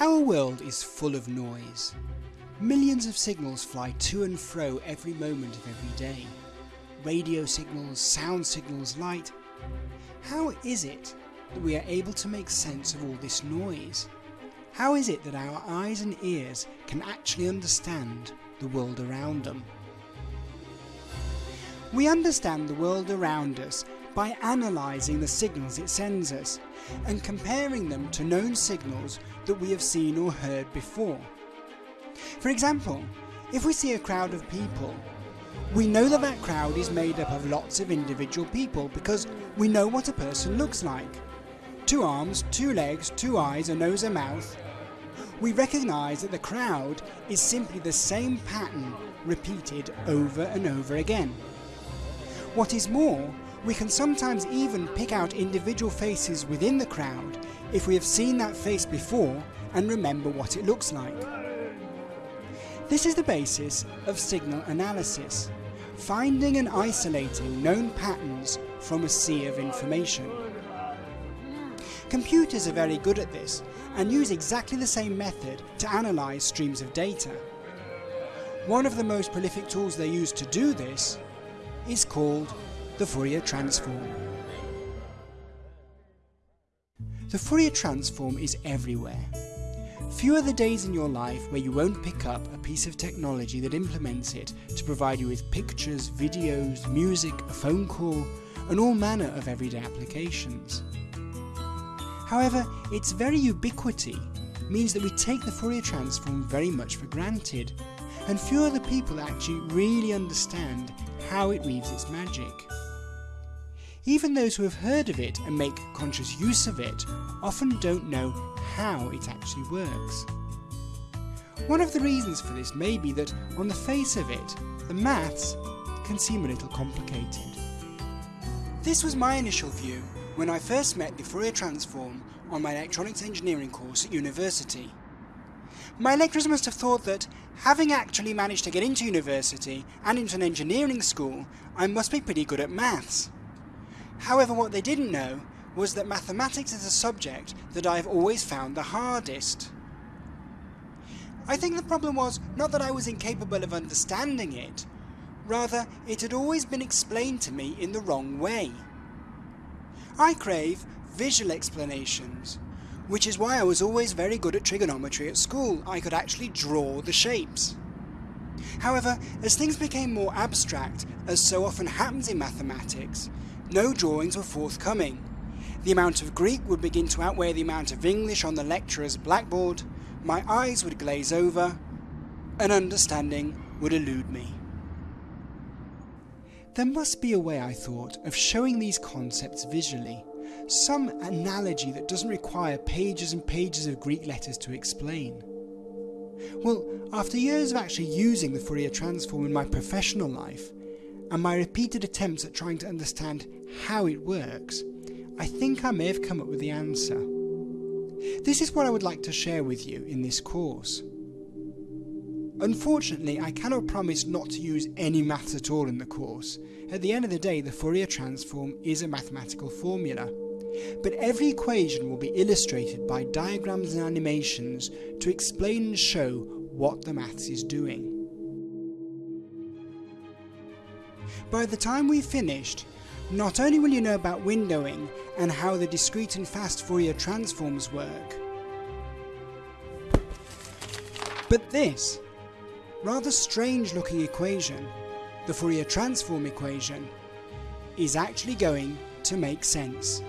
Our world is full of noise. Millions of signals fly to and fro every moment of every day. Radio signals, sound signals, light. How is it that we are able to make sense of all this noise? How is it that our eyes and ears can actually understand the world around them? We understand the world around us by analysing the signals it sends us and comparing them to known signals that we have seen or heard before. For example, if we see a crowd of people, we know that that crowd is made up of lots of individual people because we know what a person looks like. Two arms, two legs, two eyes, a nose, a mouth. We recognise that the crowd is simply the same pattern repeated over and over again. What is more, we can sometimes even pick out individual faces within the crowd if we have seen that face before and remember what it looks like. This is the basis of signal analysis, finding and isolating known patterns from a sea of information. Computers are very good at this and use exactly the same method to analyse streams of data. One of the most prolific tools they use to do this is called the Fourier transform. The Fourier transform is everywhere. Few are the days in your life where you won't pick up a piece of technology that implements it to provide you with pictures, videos, music, a phone call, and all manner of everyday applications. However, its very ubiquity means that we take the Fourier transform very much for granted, and few the people actually really understand how it weaves its magic. Even those who have heard of it and make conscious use of it often don't know how it actually works. One of the reasons for this may be that on the face of it, the maths can seem a little complicated. This was my initial view when I first met the Fourier transform on my electronics engineering course at university. My lecturers must have thought that, having actually managed to get into university and into an engineering school, I must be pretty good at maths. However, what they didn't know was that mathematics is a subject that I have always found the hardest. I think the problem was not that I was incapable of understanding it, rather it had always been explained to me in the wrong way. I crave visual explanations, which is why I was always very good at trigonometry at school. I could actually draw the shapes. However, as things became more abstract, as so often happens in mathematics, no drawings were forthcoming. The amount of Greek would begin to outweigh the amount of English on the lecturer's blackboard, my eyes would glaze over, and understanding would elude me. There must be a way, I thought, of showing these concepts visually, some analogy that doesn't require pages and pages of Greek letters to explain. Well, after years of actually using the Fourier transform in my professional life, and my repeated attempts at trying to understand how it works, I think I may have come up with the answer. This is what I would like to share with you in this course. Unfortunately, I cannot promise not to use any maths at all in the course. At the end of the day, the Fourier transform is a mathematical formula. But every equation will be illustrated by diagrams and animations to explain and show what the maths is doing. By the time we've finished, not only will you know about windowing and how the discrete and fast Fourier transforms work, but this rather strange looking equation, the Fourier transform equation, is actually going to make sense.